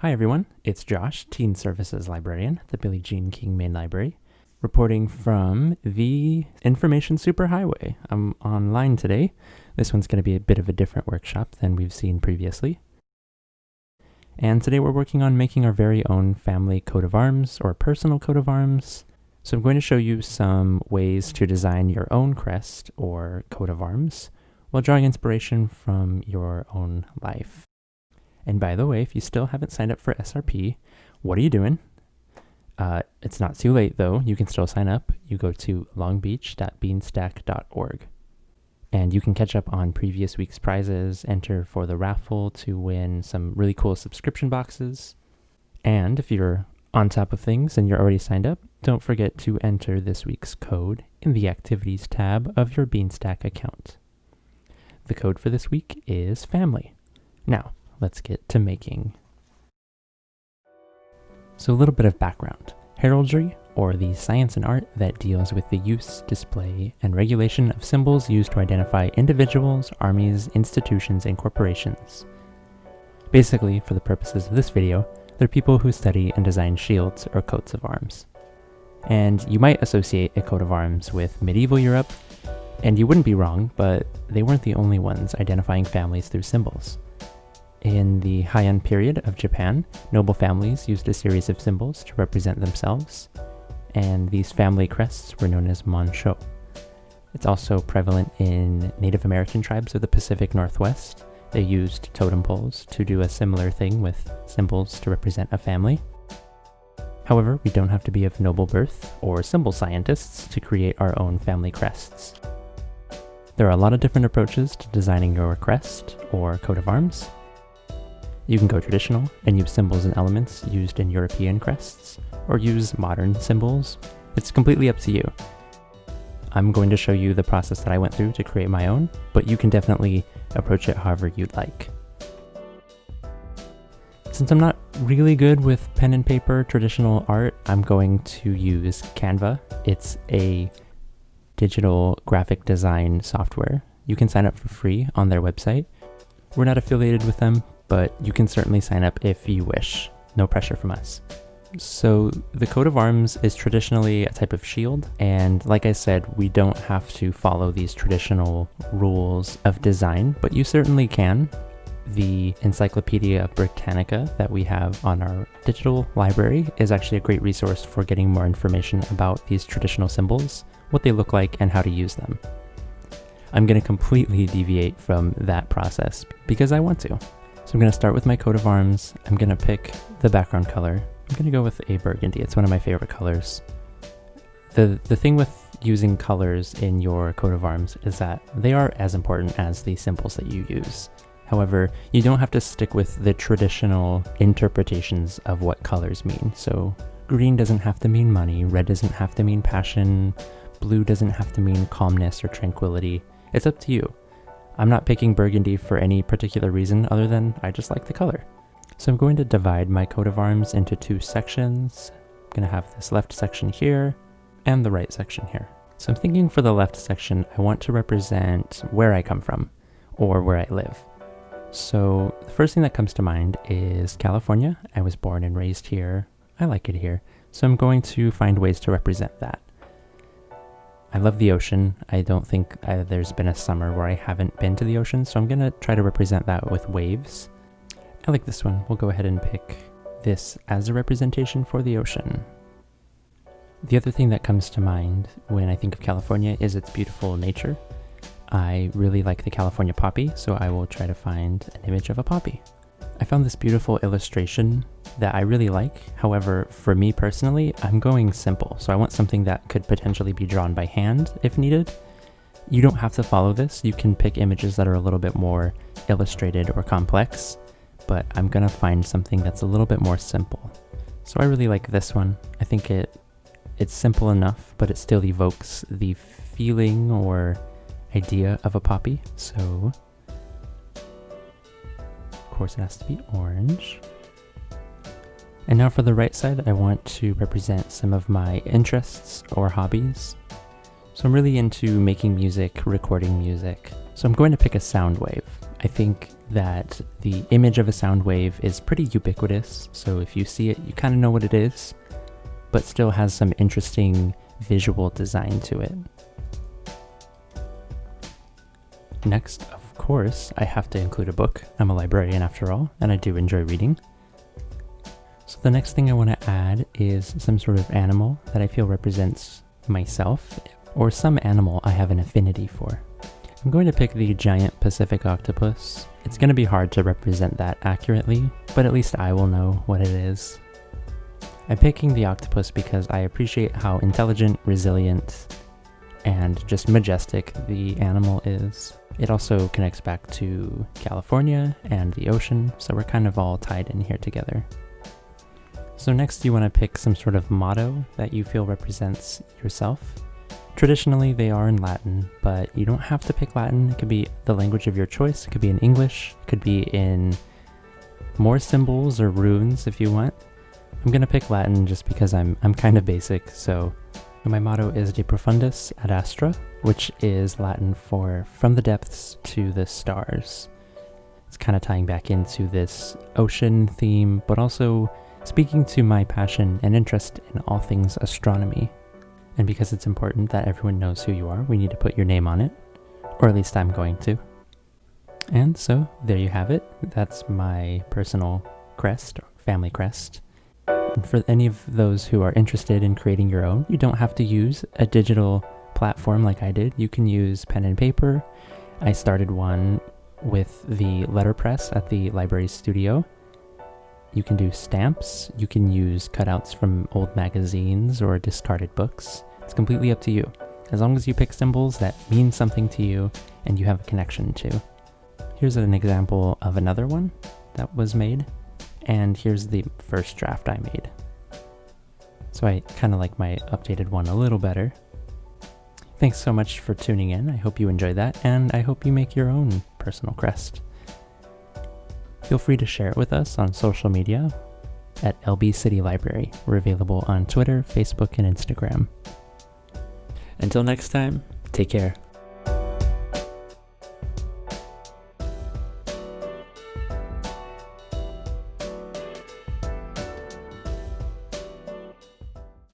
Hi everyone, it's Josh, Teen Services Librarian at the Billie Jean King Main Library, reporting from the Information Superhighway. I'm online today. This one's going to be a bit of a different workshop than we've seen previously. And today we're working on making our very own family coat of arms or personal coat of arms. So I'm going to show you some ways to design your own crest or coat of arms while drawing inspiration from your own life. And by the way, if you still haven't signed up for SRP, what are you doing? Uh, it's not too late though. You can still sign up. You go to longbeach.beanstack.org. And you can catch up on previous week's prizes, enter for the raffle to win some really cool subscription boxes. And if you're on top of things and you're already signed up, don't forget to enter this week's code in the Activities tab of your Beanstack account. The code for this week is family. Now, let's get to making. So a little bit of background. Heraldry, or the science and art that deals with the use, display, and regulation of symbols used to identify individuals, armies, institutions, and corporations. Basically, for the purposes of this video, they're people who study and design shields or coats of arms. And you might associate a coat of arms with medieval Europe, and you wouldn't be wrong, but they weren't the only ones identifying families through symbols. In the Heian period of Japan, noble families used a series of symbols to represent themselves, and these family crests were known as Monsho. It's also prevalent in Native American tribes of the Pacific Northwest. They used totem poles to do a similar thing with symbols to represent a family. However, we don't have to be of noble birth or symbol scientists to create our own family crests. There are a lot of different approaches to designing your crest or coat of arms, you can go traditional and use symbols and elements used in European crests, or use modern symbols. It's completely up to you. I'm going to show you the process that I went through to create my own, but you can definitely approach it however you'd like. Since I'm not really good with pen and paper traditional art, I'm going to use Canva. It's a digital graphic design software. You can sign up for free on their website. We're not affiliated with them, but you can certainly sign up if you wish. No pressure from us. So the coat of arms is traditionally a type of shield, and like I said, we don't have to follow these traditional rules of design, but you certainly can. The Encyclopedia Britannica that we have on our digital library is actually a great resource for getting more information about these traditional symbols, what they look like, and how to use them. I'm going to completely deviate from that process because I want to. So I'm going to start with my coat of arms. I'm going to pick the background color. I'm going to go with a burgundy. It's one of my favorite colors. The, the thing with using colors in your coat of arms is that they are as important as the symbols that you use. However, you don't have to stick with the traditional interpretations of what colors mean. So green doesn't have to mean money, red doesn't have to mean passion, blue doesn't have to mean calmness or tranquility. It's up to you. I'm not picking burgundy for any particular reason other than I just like the color. So I'm going to divide my coat of arms into two sections. I'm going to have this left section here and the right section here. So I'm thinking for the left section, I want to represent where I come from or where I live. So the first thing that comes to mind is California. I was born and raised here. I like it here. So I'm going to find ways to represent that. I love the ocean. I don't think uh, there's been a summer where I haven't been to the ocean, so I'm going to try to represent that with waves. I like this one. We'll go ahead and pick this as a representation for the ocean. The other thing that comes to mind when I think of California is its beautiful nature. I really like the California poppy, so I will try to find an image of a poppy. I found this beautiful illustration that I really like. However, for me personally, I'm going simple. So I want something that could potentially be drawn by hand if needed. You don't have to follow this. You can pick images that are a little bit more illustrated or complex, but I'm gonna find something that's a little bit more simple. So I really like this one. I think it it's simple enough, but it still evokes the feeling or idea of a poppy. So course it has to be orange. And now for the right side, I want to represent some of my interests or hobbies. So I'm really into making music, recording music. So I'm going to pick a sound wave. I think that the image of a sound wave is pretty ubiquitous, so if you see it, you kind of know what it is, but still has some interesting visual design to it. Next, of course, I have to include a book. I'm a librarian after all, and I do enjoy reading. So the next thing I want to add is some sort of animal that I feel represents myself, or some animal I have an affinity for. I'm going to pick the giant Pacific octopus. It's going to be hard to represent that accurately, but at least I will know what it is. I'm picking the octopus because I appreciate how intelligent, resilient, and just majestic the animal is. It also connects back to California and the ocean, so we're kind of all tied in here together. So next you want to pick some sort of motto that you feel represents yourself. Traditionally, they are in Latin, but you don't have to pick Latin. It could be the language of your choice. It could be in English. It could be in more symbols or runes if you want. I'm gonna pick Latin just because I'm I'm kind of basic. So my motto is De Profundis ad Astra, which is Latin for from the depths to the stars. It's kind of tying back into this ocean theme, but also speaking to my passion and interest in all things astronomy. And because it's important that everyone knows who you are, we need to put your name on it. Or at least I'm going to. And so, there you have it. That's my personal crest, family crest. For any of those who are interested in creating your own, you don't have to use a digital platform like I did. You can use pen and paper. I started one with the letterpress at the library studio. You can do stamps. You can use cutouts from old magazines or discarded books. It's completely up to you, as long as you pick symbols that mean something to you and you have a connection to. Here's an example of another one that was made, and here's the first draft I made. So I kind of like my updated one a little better. Thanks so much for tuning in. I hope you enjoyed that, and I hope you make your own personal crest. Feel free to share it with us on social media at LB City Library. We're available on Twitter, Facebook, and Instagram. Until next time, take care.